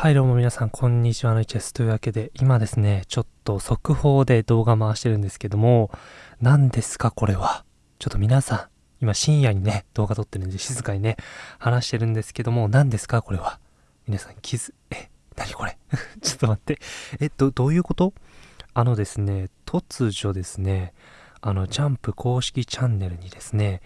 はい、どうも皆さん、こんにちはのいちです。というわけで、今ですね、ちょっと速報で動画回してるんですけども、何ですか、これは？ちょっと皆さん、今深夜にね、動画撮ってるんで、静かにね、話してるんですけども、何ですか、これは？皆さん、気づ、え、何これ？ちょっと待って。え、ど、どういうこと？あのですね、突如ですね、あの、ジャンプ公式チャンネルにですね、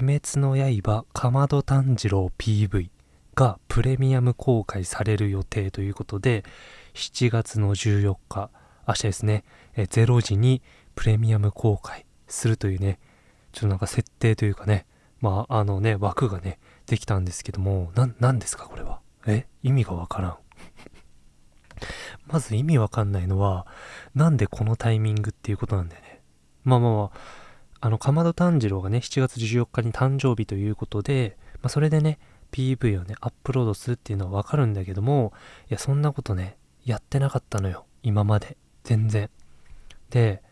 鬼滅の刃、かまど炭治郎 PV、がプレミアム公開される予定ということで7月の14日明日ですね。え0時にプレミアム公開するというねちょっとなんか設定というかねまああのね枠がねできたんですけども何ですかこれは？え意味がわからん。まず意味わかんないのはなんでこのタイミングっていうことなんだよね。まあまあまああの、かまど炭治郎がね、7月14日に誕生日ということで、まあ、それでね、PV をね、アップロードするっていうのはわかるんだけども、いや、そんなことね、やってなかったのよ。今まで。全然。で、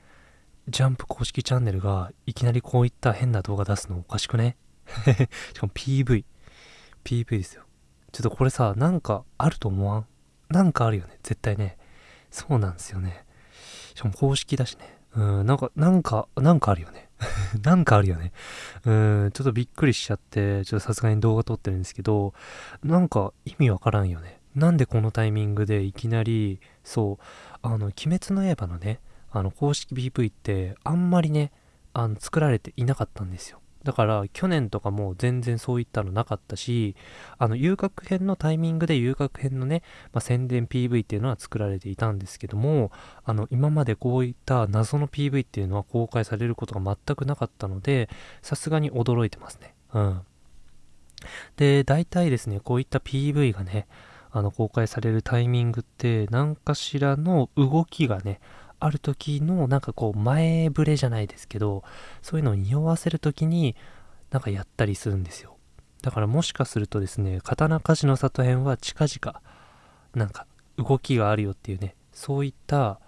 ジャンプ公式チャンネルがいきなりこういった変な動画出すのおかしくね？しかも PV。PV ですよ。ちょっとこれさ、なんかあると思わん？なんかあるよね。絶対ね。そうなんですよね。しかも公式だしね。うん、なんか、なんか、なんかあるよね。なんかあるよね。うん、ちょっとびっくりしちゃって、ちょっとさすがに動画撮ってるんですけど、なんか意味わからんよね。なんでこのタイミングでいきなり、そう、あの、鬼滅の刃のね、あの、公式 PV ってあんまりね、あの、作られていなかったんですよ。だから去年とかも全然そういったのなかったし、あの遊楽編のタイミングで遊楽編のね、まあ、宣伝 PV っていうのは作られていたんですけども、あの今までこういった謎の PV っていうのは公開されることが全くなかったので、さすがに驚いてますね。うん。で、大体ですね、こういった PV がね、あの公開されるタイミングって何かしらの動きがね、ある時のなんかこう前触れじゃないですけどそういうのを匂わせる時になんかやったりするんですよ。だからもしかするとですね刀鍛冶の里編は近々なんか動きがあるよっていうねそういった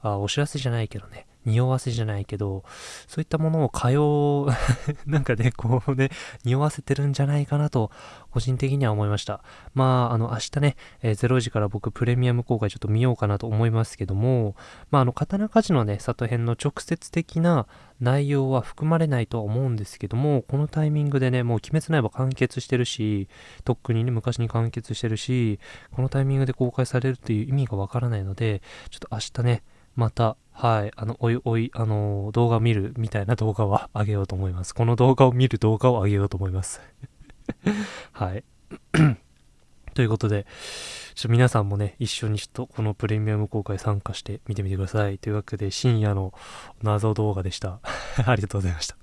あお知らせじゃないけどね匂わせじゃないけど、そういったものを通う なんかね、こうね、匂わせてるんじゃないかなと、個人的には思いました。まあ、あの、明日ね、えー、0時から僕プレミアム公開ちょっと見ようかなと思いますけども、まあ、あの、刀鍛冶のね、里編の直接的な内容は含まれないとは思うんですけども、このタイミングでね、もう鬼滅の刃完結してるし、とっくにね、昔に完結してるし、このタイミングで公開されるっていう意味がわからないので、ちょっと明日ね、また、はい、あの、おいおい、あの、動画見るみたいな動画は上 げようと思います。この動画を見る動画を上げようと思います。はい。ということで、ちょっと皆さんもね、一緒にちょっとこのプレミアム公開参加して見てみてください。というわけで、深夜の謎動画でした。ありがとうございました。